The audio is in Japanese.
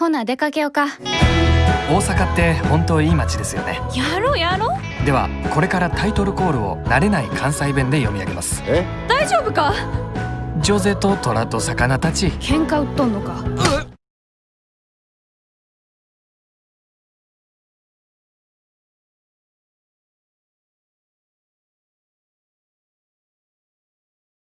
ほな出かけようか。大阪って本当いい街ですよね。やろうやろう。ではこれからタイトルコールを慣れない関西弁で読み上げます。え？大丈夫か？ジョゼと虎と魚たち。喧嘩売っとんのか？